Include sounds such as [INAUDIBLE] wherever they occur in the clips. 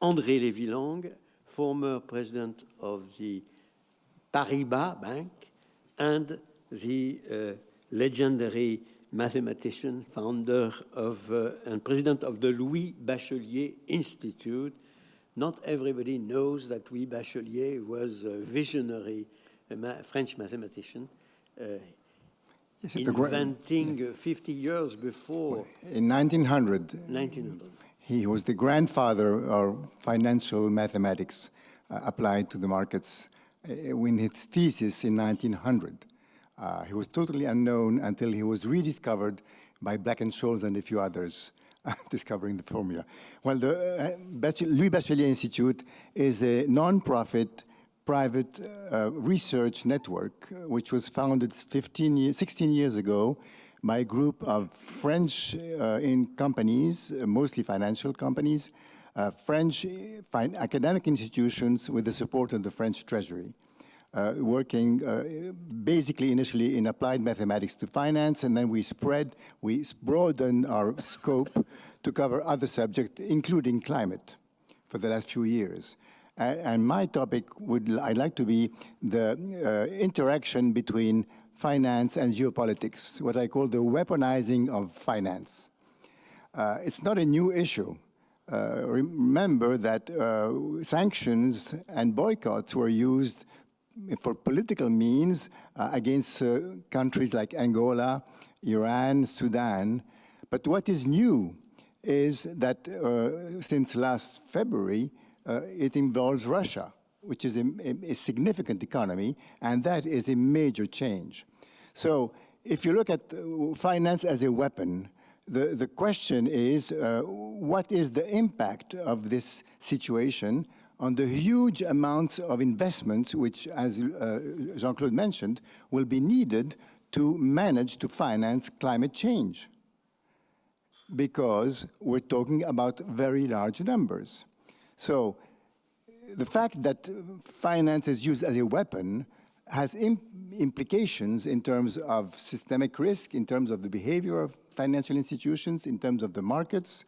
André Lévy-Lang, former president of the Paribas Bank and the uh, legendary mathematician, founder of uh, and president of the Louis Bachelier Institute. Not everybody knows that Louis Bachelier was a visionary a ma French mathematician, uh, inventing uh, 50 years before. In 1900. 1900. He was the grandfather of financial mathematics uh, applied to the markets uh, in his thesis in 1900. Uh, he was totally unknown until he was rediscovered by Black and Scholes and a few others [LAUGHS] discovering the formula. Well, the uh, Louis Bachelier Institute is a non-profit private uh, research network uh, which was founded 15 years, 16 years ago a group of French uh, in companies, uh, mostly financial companies, French academic institutions with the support of the French Treasury uh, working uh, basically initially in applied mathematics to finance, and then we spread, we broadened our scope to cover other subjects, including climate, for the last few years. And, and my topic would, I'd like to be the uh, interaction between finance and geopolitics, what I call the weaponizing of finance. Uh, it's not a new issue. Uh, remember that uh, sanctions and boycotts were used for political means uh, against uh, countries like Angola, Iran, Sudan. But what is new is that uh, since last February, it involves Russia, which is a, a, significant economy, and that is a major change. So if you look at uh, finance as a weapon, the, the question is, uh, what is the impact of this situation on the huge amounts of investments which, as uh, Jean-Claude mentioned, will be needed to manage to finance climate change. Because we're talking about very large numbers. So the fact that finance is used as a weapon has implications in terms of systemic risk, in terms of the behavior of financial institutions, in terms of the markets,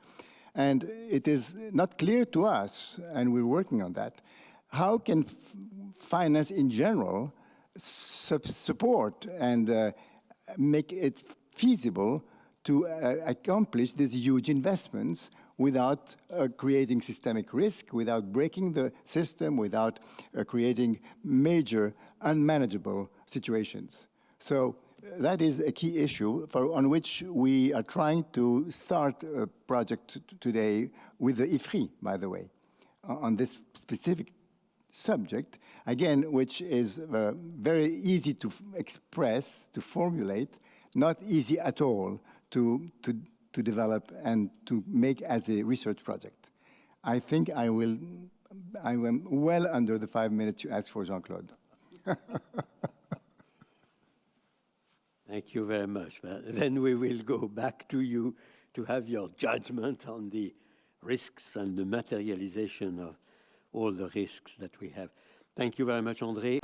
and it is not clear to us, and we're working on that, how can finance in general su support and uh, make it feasible to uh, accomplish these huge investments without uh, creating systemic risk, without breaking the system, without uh, creating major unmanageable situations. So that is a key issue for, on which we are trying to start a project today with the IFRI, by the way, on this specific subject, again, which is uh, very easy to express, to formulate, not easy at all to, to, to develop and to make as a research project. I think I will, I am well under the five minutes you asked for, Jean-Claude. [LAUGHS] Thank you very much. Then we will go back to you to have your judgment on the risks and the materialization of all the risks that we have. Thank you very much, André.